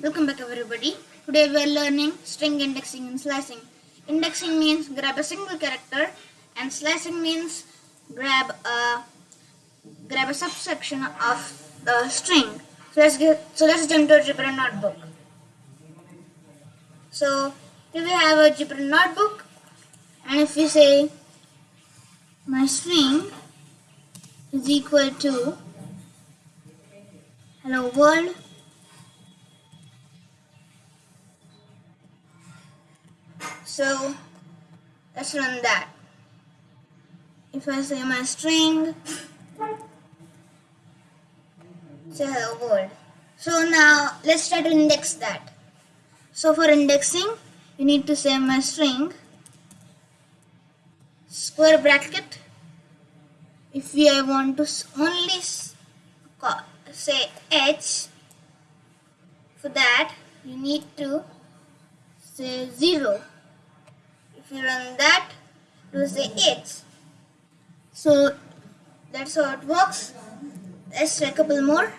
Welcome back everybody. Today we are learning string indexing and slicing. Indexing means grab a single character and slicing means grab a grab a subsection of the string. So let's get so let's jump to a Jupyter notebook. So here we have a Jupyter notebook and if we say my string is equal to hello world so let's run that. If I say my string say hello world so now let's try to index that. So for indexing you need to say my string square bracket. If we I want to only say h for that you need to say 0 if you run that will say h so that's how it works. Let's try a couple more.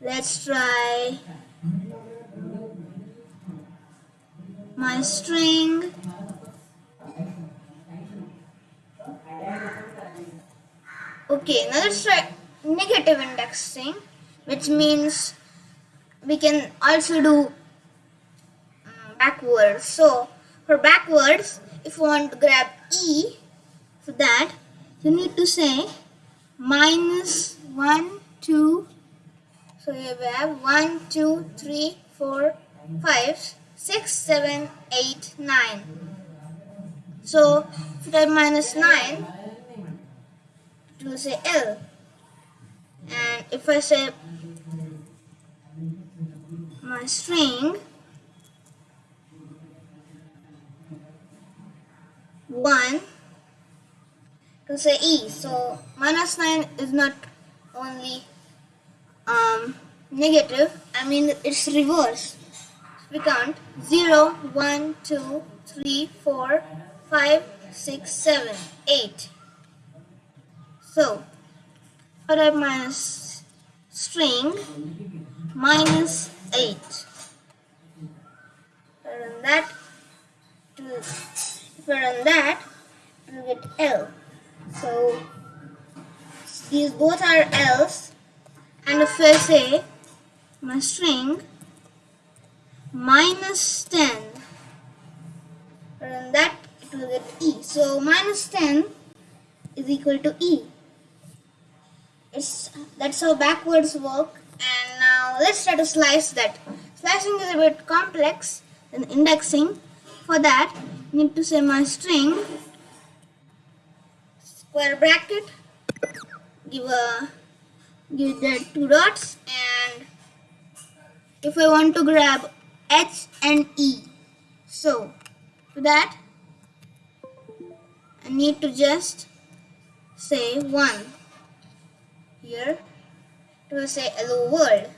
Let's try my string. Okay now let's try negative indexing which means we can also do um, backwards. So for backwards if you want to grab e for that you need to say minus 1 2 so we have 1 2 3 4 5 6 7 8 9 so if you type minus 9 it will say L. And if I say my string 1 it will say E so minus 9 is not only um, negative I mean it's reverse. We count 0 1 2 3 4 5 6 7 8 so a minus string? Minus 8 run that to I run that we get L. So these both are L's. And if I say my string minus 10 run that it will get E. So minus 10 is equal to E. It's that's how backwards work. And now let's try to slice that. Slicing is a bit complex than indexing for that need to say my string square bracket give a give that two dots and if I want to grab H and E so for that I need to just say 1 here to say hello world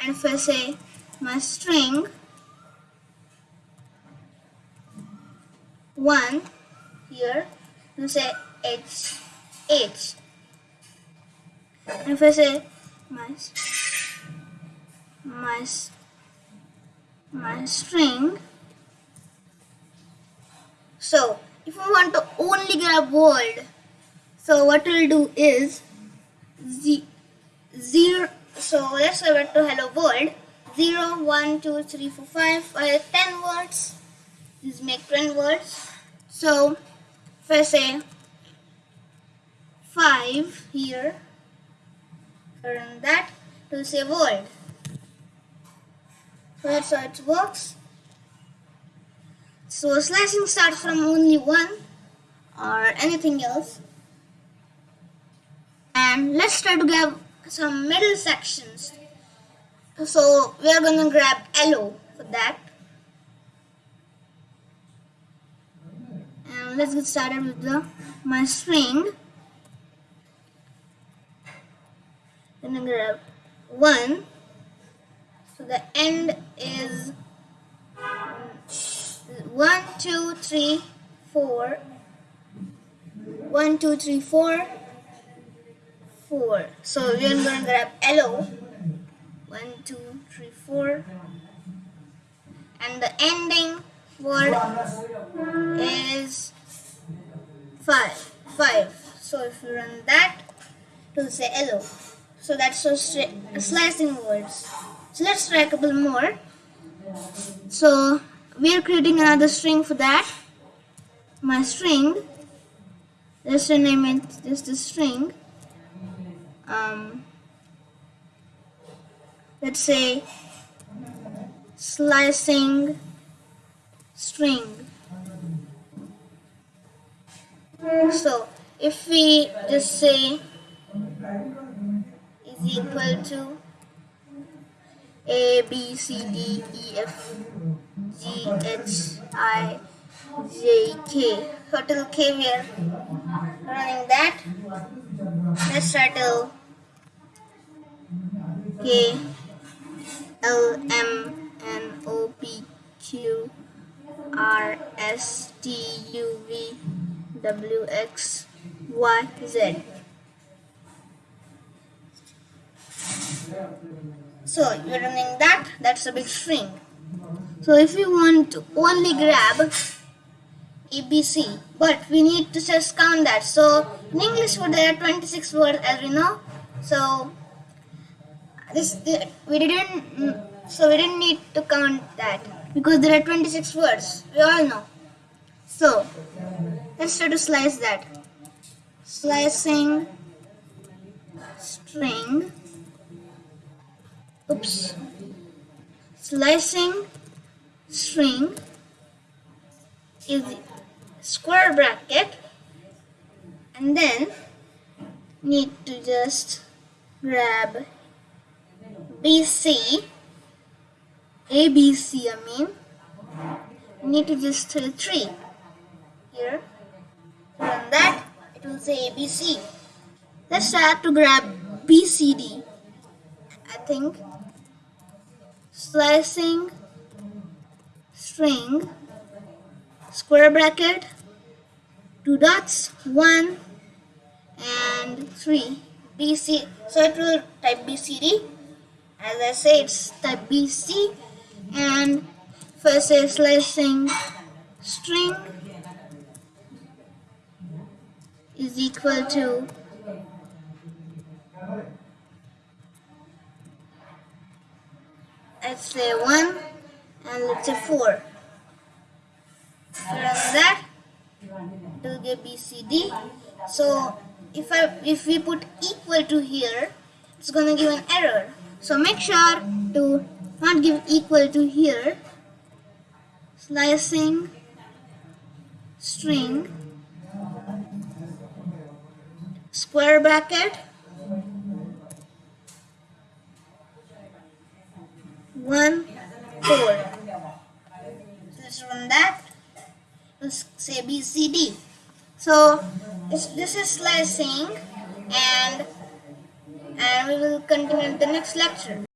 and if I say my string 1 here to say h h. And if I say my my my string so if we want to only grab world so what we'll do is Z zero so let's go back to hello world 0 1 2 3 4 5 5 10 words. These make 10 words so if I say 5 here turn that to say world so that's how it works. So slicing starts from only one or anything else. And let's try to grab some middle sections. So we're gonna grab LO for that and let's get started with the my string. Then I'm gonna grab one. So the end is one two three four. One two three four. 4. So we are going to grab hello 1, 2, three, four, and the ending word is five. Five. So if you run that, it will say hello. So that's so slicing words. So let's try a couple more. So we are creating another string for that. My string. Let's rename it just a string. Um, let's say slicing string. So if we just say is equal to A B C D E F G H I J K. So K we are running that. Let's try till K L M N O P Q R S T U V W X Y Z. So you're running that, that's a big string. So if you want to only grab ABC, but we need to just count that. So in English word there are 26 words as we know. So this we didn't mm, so we didn't need to count that because there are 26 words. We all know. So let's try to slice that. Slicing string. Oops. Slicing string is square bracket and then need to just grab BC ABC I mean need to just tell 3 here run that it will say ABC let's try to grab BCD I think slicing string square bracket two dots one and three. BC so it will type BCD as I say it's type BC and first say slicing string is equal to let's say 1 and let's say 4 run that will give BCD so if I if we put equal to here it's gonna give an error. So make sure to not give equal to here. Slicing string square bracket. One four. Let's run that. Let's say BCD so this, this is slicing and and we will continue in the next lecture